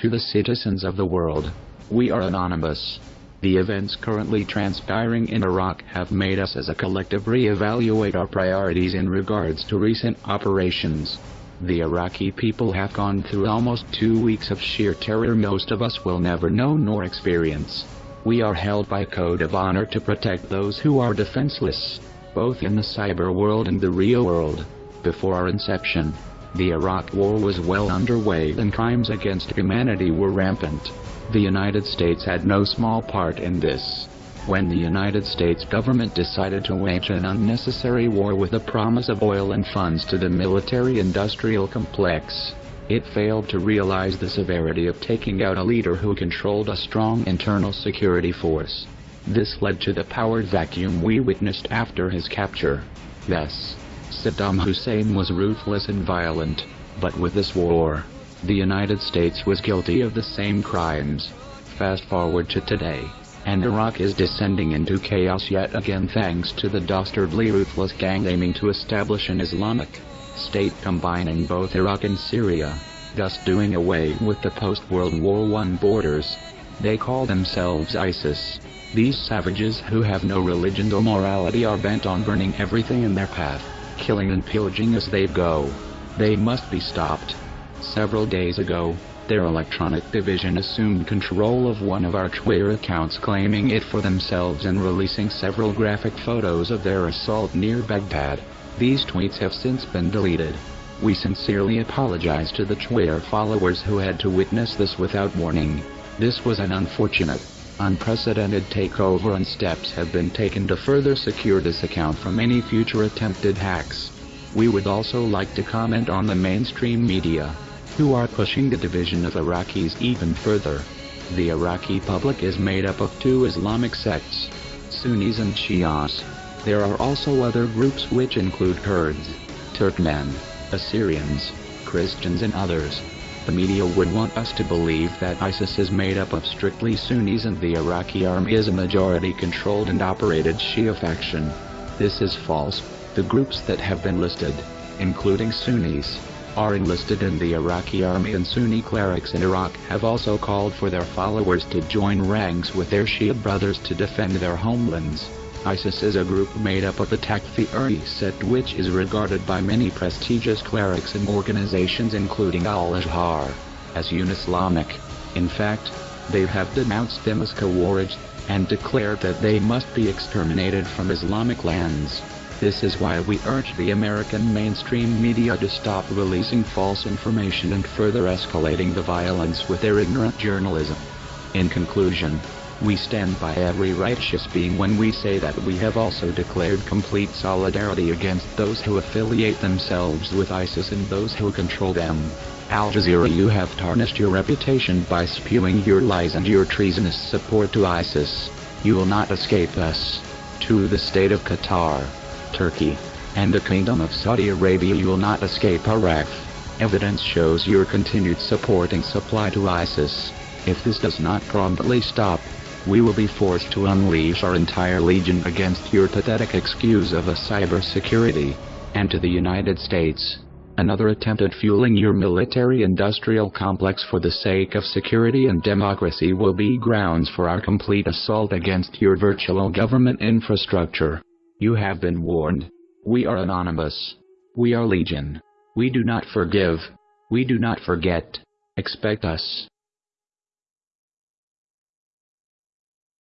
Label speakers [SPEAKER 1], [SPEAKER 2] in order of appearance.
[SPEAKER 1] to the citizens of the world. We are anonymous. The events currently transpiring in Iraq have made us as a collective re-evaluate our priorities in regards to recent operations. The Iraqi people have gone through almost two weeks of sheer terror most of us will never know nor experience. We are held by code of honor to protect those who are defenseless, both in the cyber world and the real world. Before our inception, the Iraq War was well underway and crimes against humanity were rampant. The United States had no small part in this. When the United States government decided to wage an unnecessary war with the promise of oil and funds to the military-industrial complex, it failed to realize the severity of taking out a leader who controlled a strong internal security force. This led to the power vacuum we witnessed after his capture. Yes, Saddam Hussein was ruthless and violent, but with this war, the United States was guilty of the same crimes. Fast forward to today and Iraq is descending into chaos yet again thanks to the dastardly ruthless gang aiming to establish an Islamic state combining both Iraq and Syria, thus doing away with the post-World War I borders. They call themselves ISIS. These savages who have no religion or morality are bent on burning everything in their path, killing and pillaging as they go. They must be stopped. Several days ago, their electronic division assumed control of one of our Twitter accounts claiming it for themselves and releasing several graphic photos of their assault near Baghdad. These tweets have since been deleted. We sincerely apologize to the Twitter followers who had to witness this without warning. This was an unfortunate, unprecedented takeover and steps have been taken to further secure this account from any future attempted hacks. We would also like to comment on the mainstream media who are pushing the division of Iraqis even further. The Iraqi public is made up of two Islamic sects, Sunnis and Shias. There are also other groups which include Kurds, Turkmen, Assyrians, Christians and others. The media would want us to believe that ISIS is made up of strictly Sunnis and the Iraqi army is a majority-controlled and operated Shia faction. This is false. The groups that have been listed, including Sunnis, are enlisted in the Iraqi army and Sunni clerics in Iraq have also called for their followers to join ranks with their Shia brothers to defend their homelands. ISIS is a group made up of the Takfiri sect which is regarded by many prestigious clerics and organizations including Al-Azhar as un-Islamic. In fact, they have denounced them as Khawarij, and declared that they must be exterminated from Islamic lands. This is why we urge the American mainstream media to stop releasing false information and further escalating the violence with their ignorant journalism. In conclusion, we stand by every righteous being when we say that we have also declared complete solidarity against those who affiliate themselves with ISIS and those who control them. Al Jazeera you have tarnished your reputation by spewing your lies and your treasonous support to ISIS. You will not escape us. To the state of Qatar. Turkey, and the Kingdom of Saudi Arabia you will not escape wrath. Evidence shows your continued support and supply to ISIS. If this does not promptly stop, we will be forced to unleash our entire legion against your pathetic excuse of a cybersecurity, and to the United States. Another attempt at fueling your military-industrial complex for the sake of security and democracy will be grounds for our complete assault against your virtual government infrastructure. You have been warned. We are anonymous. We are legion. We do not forgive. We do not forget. Expect us.